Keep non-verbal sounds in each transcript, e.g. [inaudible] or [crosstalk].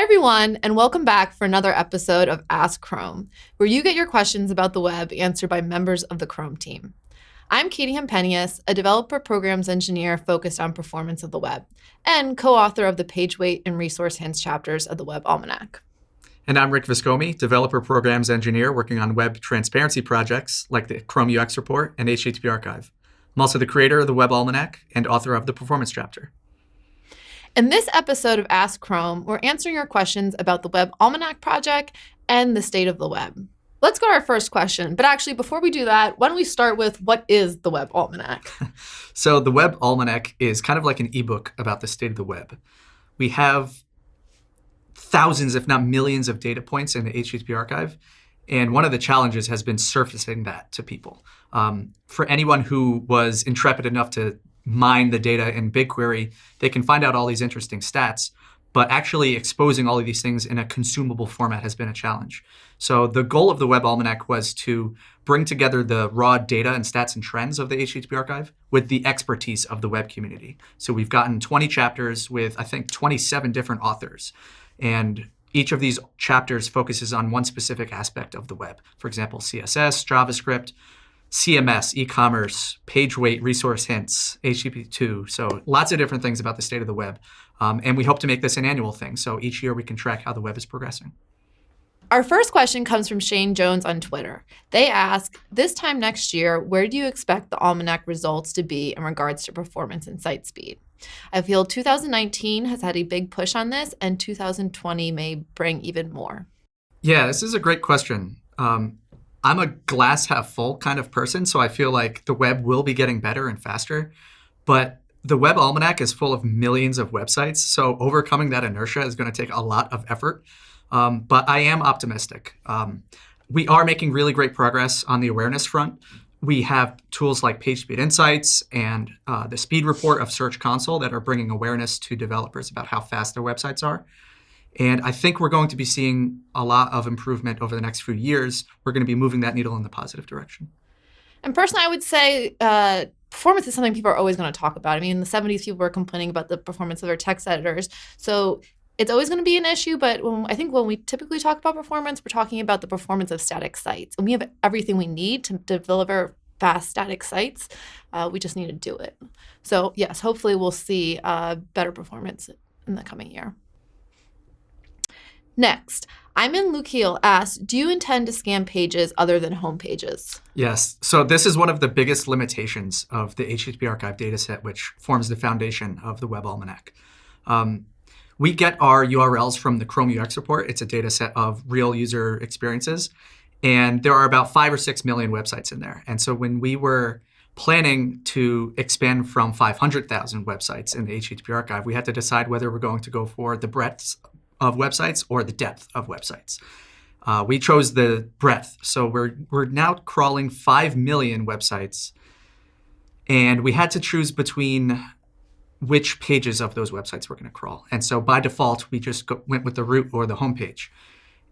Hi, everyone, and welcome back for another episode of Ask Chrome, where you get your questions about the web answered by members of the Chrome team. I'm Katie Hempenius, a developer programs engineer focused on performance of the web, and co-author of the page weight and resource hints chapters of the Web Almanac. And I'm Rick Viscomi, developer programs engineer working on web transparency projects like the Chrome UX report and HTTP archive. I'm also the creator of the Web Almanac and author of the performance chapter. In this episode of Ask Chrome, we're answering your questions about the Web Almanac project and the state of the web. Let's go to our first question. But actually, before we do that, why don't we start with what is the Web Almanac? [laughs] so the Web Almanac is kind of like an ebook about the state of the web. We have thousands, if not millions, of data points in the HTTP archive. And one of the challenges has been surfacing that to people. Um, for anyone who was intrepid enough to mine the data in BigQuery, they can find out all these interesting stats. But actually exposing all of these things in a consumable format has been a challenge. So the goal of the Web Almanac was to bring together the raw data and stats and trends of the HTTP archive with the expertise of the web community. So we've gotten 20 chapters with, I think, 27 different authors. And each of these chapters focuses on one specific aspect of the web. For example, CSS, JavaScript, CMS, e-commerce, page weight, resource hints, HTTP2. So lots of different things about the state of the web. Um, and we hope to make this an annual thing. So each year we can track how the web is progressing. Our first question comes from Shane Jones on Twitter. They ask, this time next year, where do you expect the Almanac results to be in regards to performance and site speed? I feel 2019 has had a big push on this, and 2020 may bring even more. Yeah, this is a great question. Um, I'm a glass half full kind of person, so I feel like the web will be getting better and faster. But the Web Almanac is full of millions of websites, so overcoming that inertia is going to take a lot of effort. Um, but I am optimistic. Um, we are making really great progress on the awareness front. We have tools like PageSpeed Insights and uh, the speed report of Search Console that are bringing awareness to developers about how fast their websites are. And I think we're going to be seeing a lot of improvement over the next few years. We're going to be moving that needle in the positive direction. And personally, I would say uh, performance is something people are always going to talk about. I mean, in the 70s, people were complaining about the performance of their text editors. So it's always going to be an issue. But when, I think when we typically talk about performance, we're talking about the performance of static sites. And we have everything we need to, deliver fast static sites. Uh, we just need to do it. So yes, hopefully we'll see uh, better performance in the coming year. Next, Iman Lukil asks, do you intend to scan pages other than home pages? Yes. So this is one of the biggest limitations of the HTTP archive dataset, which forms the foundation of the Web Almanac. Um, we get our URLs from the Chrome UX report. It's a data set of real user experiences. And there are about five or six million websites in there. And so when we were planning to expand from 500,000 websites in the HTTP archive, we had to decide whether we're going to go for the breadth of websites or the depth of websites. Uh, we chose the breadth. So we're, we're now crawling 5 million websites. And we had to choose between which pages of those websites we're going to crawl. And so by default, we just go, went with the root or the homepage.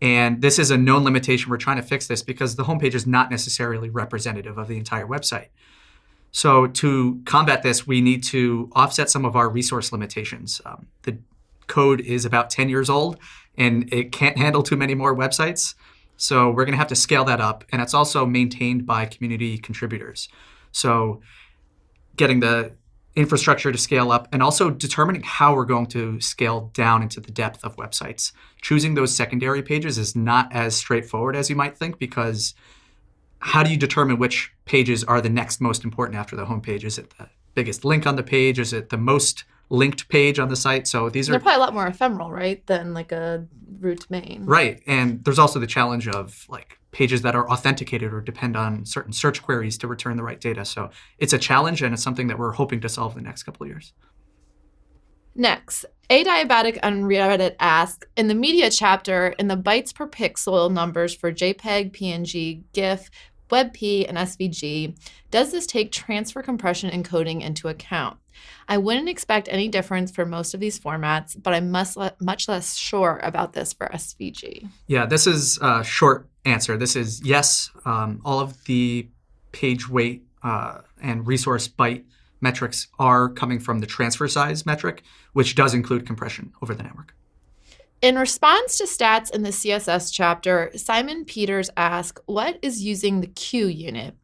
And this is a known limitation. We're trying to fix this because the homepage is not necessarily representative of the entire website. So to combat this, we need to offset some of our resource limitations. Um, the code is about 10 years old and it can't handle too many more websites. So we're going to have to scale that up. And it's also maintained by community contributors. So getting the infrastructure to scale up and also determining how we're going to scale down into the depth of websites. Choosing those secondary pages is not as straightforward as you might think because how do you determine which pages are the next most important after the home page? Is it the biggest link on the page? Is it the most linked page on the site. So these They're are probably a lot more ephemeral, right, than like a root main. right. And there's also the challenge of like pages that are authenticated or depend on certain search queries to return the right data. So it's a challenge and it's something that we're hoping to solve in the next couple of years. Next, a diabetic on Reddit asks, in the media chapter, in the bytes per pixel numbers for JPEG, PNG, GIF, WebP, and SVG, does this take transfer compression encoding into account? I wouldn't expect any difference for most of these formats, but I'm much, le much less sure about this for SVG. Yeah, this is a short answer. This is yes, um, all of the page weight uh, and resource byte metrics are coming from the transfer size metric, which does include compression over the network. In response to stats in the CSS chapter, Simon Peters asked, What is using the Q unit?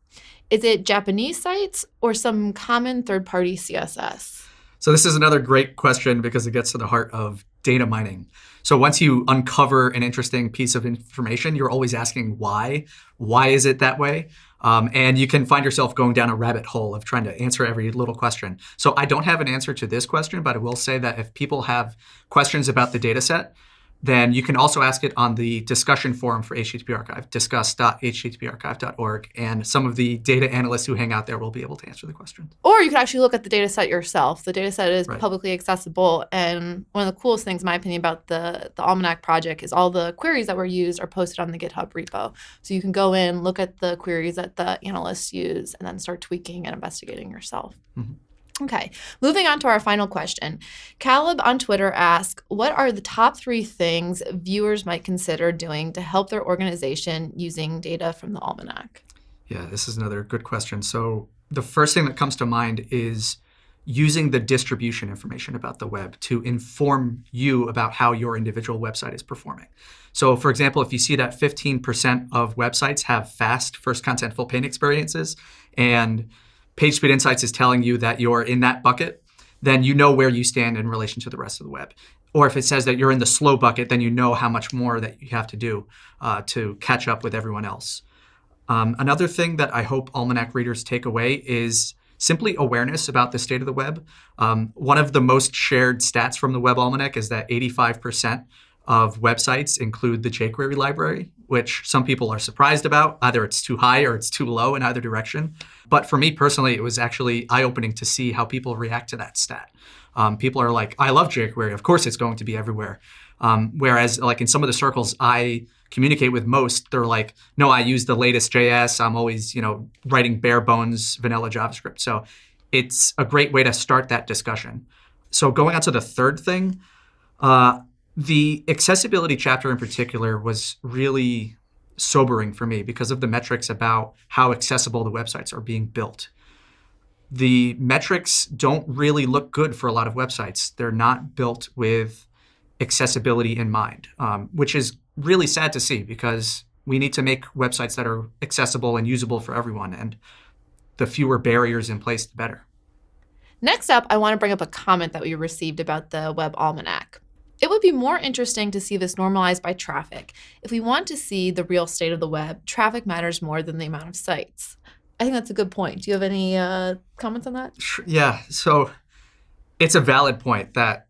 Is it Japanese sites or some common third party CSS? So, this is another great question because it gets to the heart of data mining. So, once you uncover an interesting piece of information, you're always asking why. Why is it that way? Um, and you can find yourself going down a rabbit hole of trying to answer every little question. So I don't have an answer to this question, but I will say that if people have questions about the data set, then you can also ask it on the discussion forum for HTTP Archive, discuss.httparchive.org, and some of the data analysts who hang out there will be able to answer the questions. Or you could actually look at the data set yourself. The data set is right. publicly accessible, and one of the coolest things, in my opinion, about the, the Almanac project is all the queries that were used are posted on the GitHub repo. So you can go in, look at the queries that the analysts use, and then start tweaking and investigating yourself. Mm-hmm. Okay, moving on to our final question. Caleb on Twitter asks, what are the top three things viewers might consider doing to help their organization using data from the Almanac? Yeah, this is another good question. So the first thing that comes to mind is using the distribution information about the web to inform you about how your individual website is performing. So for example, if you see that 15% of websites have fast first contentful paint experiences and PageSpeed Insights is telling you that you're in that bucket, then you know where you stand in relation to the rest of the web. Or if it says that you're in the slow bucket, then you know how much more that you have to do uh, to catch up with everyone else. Um, another thing that I hope Almanac readers take away is simply awareness about the state of the web. Um, one of the most shared stats from the Web Almanac is that 85% of websites include the jQuery library, which some people are surprised about. Either it's too high or it's too low in either direction. But for me personally, it was actually eye-opening to see how people react to that stat. Um, people are like, I love jQuery. Of course it's going to be everywhere. Um, whereas like in some of the circles I communicate with most, they're like, no, I use the latest JS. I'm always, you know, writing bare bones vanilla JavaScript. So it's a great way to start that discussion. So going on to the third thing, uh, the accessibility chapter in particular was really sobering for me because of the metrics about how accessible the websites are being built. The metrics don't really look good for a lot of websites. They're not built with accessibility in mind, um, which is really sad to see because we need to make websites that are accessible and usable for everyone. And the fewer barriers in place, the better. Next up, I want to bring up a comment that we received about the Web Almanac. It would be more interesting to see this normalized by traffic. If we want to see the real state of the web, traffic matters more than the amount of sites. I think that's a good point. Do you have any uh, comments on that? Yeah. So it's a valid point that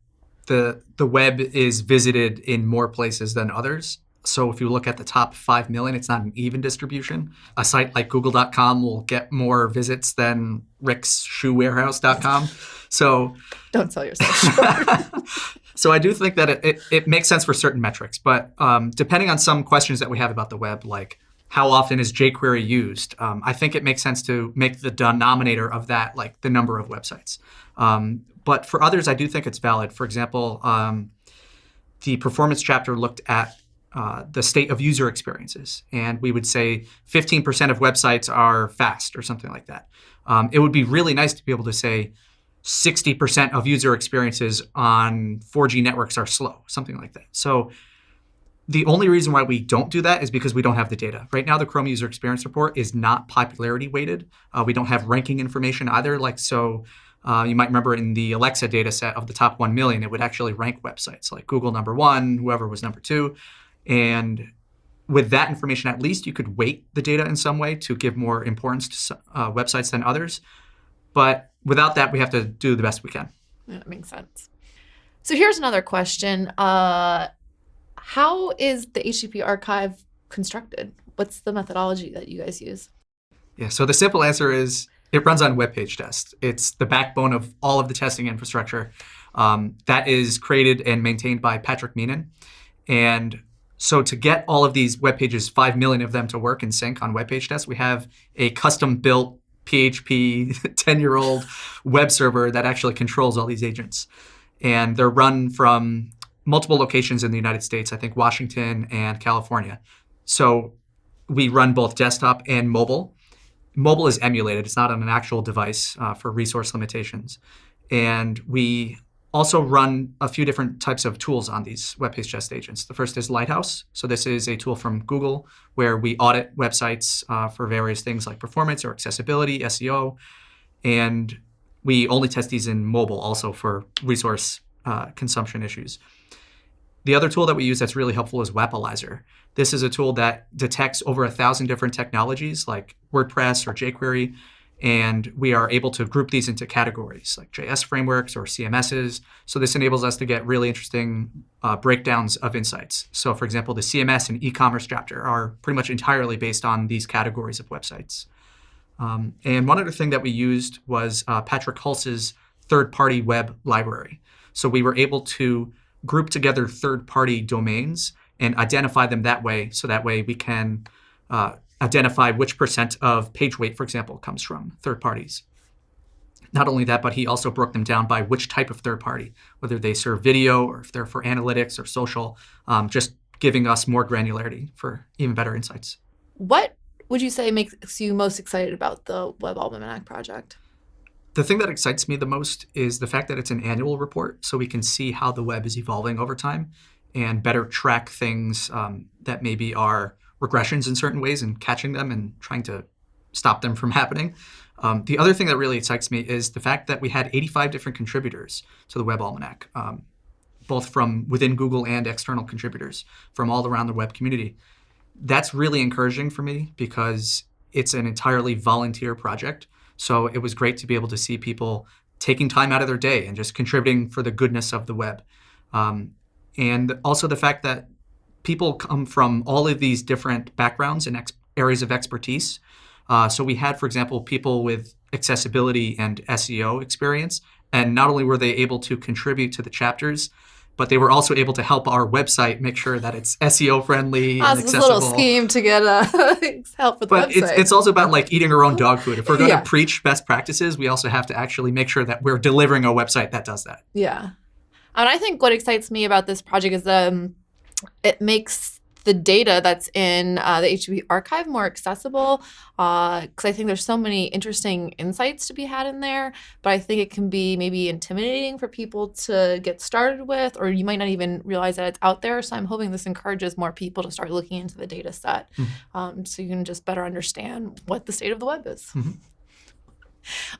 the the web is visited in more places than others. So if you look at the top 5 million, it's not an even distribution. A site like google.com will get more visits than ricksshoewarehouse.com. So don't sell yourself. [laughs] so I do think that it, it, it, makes sense for certain metrics, but um, depending on some questions that we have about the web, like how often is jQuery used, um, I think it makes sense to make the denominator of that like the number of websites. Um, but for others, I do think it's valid. For example, um, the performance chapter looked at uh, the state of user experiences. And we would say 15% of websites are fast or something like that. Um, it would be really nice to be able to say 60% of user experiences on 4G networks are slow, something like that. So the only reason why we don't do that is because we don't have the data. Right now, the Chrome User Experience Report is not popularity weighted. Uh, we don't have ranking information either. Like so, uh, you might remember in the Alexa data set of the top 1 million, it would actually rank websites like Google number one, whoever was number two. And with that information, at least you could weight the data in some way to give more importance to uh, websites than others. But without that, we have to do the best we can. Yeah, that makes sense. So here's another question. Uh, how is the HTTP archive constructed? What's the methodology that you guys use? Yeah, so the simple answer is it runs on web page test. It's the backbone of all of the testing infrastructure um, that is created and maintained by Patrick Meenan. And so to get all of these web pages, 5 million of them to work in sync on web page test, we have a custom built PHP 10-year-old [laughs] web server that actually controls all these agents. And they're run from multiple locations in the United States, I think Washington and California. So we run both desktop and mobile. Mobile is emulated. It's not on an actual device uh, for resource limitations. And we also run a few different types of tools on these WebPageTest agents. The first is Lighthouse. So this is a tool from Google where we audit websites uh, for various things like performance or accessibility, SEO, and we only test these in mobile also for resource uh, consumption issues. The other tool that we use that's really helpful is Wappalyzer. This is a tool that detects over a thousand different technologies like WordPress or jQuery and we are able to group these into categories like JS frameworks or CMSs. So this enables us to get really interesting uh, breakdowns of insights. So for example, the CMS and e-commerce chapter are pretty much entirely based on these categories of websites. Um, and one other thing that we used was uh, Patrick Hulce's third-party web library. So we were able to group together third-party domains and identify them that way. So that way we can uh, identify which percent of page weight, for example, comes from third parties. Not only that, but he also broke them down by which type of third party, whether they serve video or if they're for analytics or social, um, just giving us more granularity for even better insights. What would you say makes you most excited about the Web Almanac project? The thing that excites me the most is the fact that it's an annual report, so we can see how the web is evolving over time and better track things um, that maybe are regressions in certain ways and catching them and trying to stop them from [laughs] happening. Um, the other thing that really excites me is the fact that we had 85 different contributors to the Web Almanac, um, both from within Google and external contributors from all around the web community. That's really encouraging for me because it's an entirely volunteer project. So it was great to be able to see people taking time out of their day and just contributing for the goodness of the web. Um, and also the fact that people come from all of these different backgrounds and areas of expertise. Uh, so we had, for example, people with accessibility and SEO experience. And not only were they able to contribute to the chapters, but they were also able to help our website make sure that it's SEO friendly and accessible. a little scheme to get uh, [laughs] help with but the website. It's, it's also about like eating our own dog food. If we're going Yeah. to preach best practices, we also have to actually make sure that we're delivering a website that does that. Yeah. And I think what excites me about this project is um, it makes the data that's in uh, the HTTP archive more accessible because I think there's so many interesting insights to be had in there. But I think it can be maybe intimidating for people to get started with, or you might not even realize that it's out there. So I'm hoping this encourages more people to start looking into the data set Mhm. um, so you can just better understand what the state of the web is. Mhm.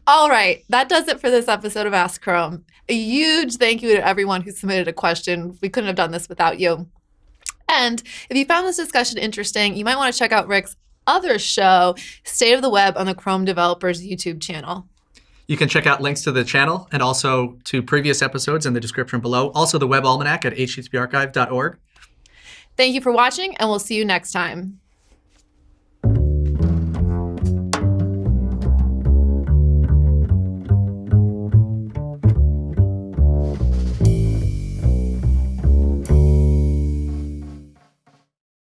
All right, that does it for this episode of Ask Chrome. A huge thank you to everyone who submitted a question. We couldn't have done this without you. And if you found this discussion interesting, you might want to check out Rick's other show, State of the Web, on the Chrome Developers YouTube channel. You can check out links to the channel and also to previous episodes in the description below. Also the Web Almanac at httparchive.org. Thank you for watching, and we'll see you next time.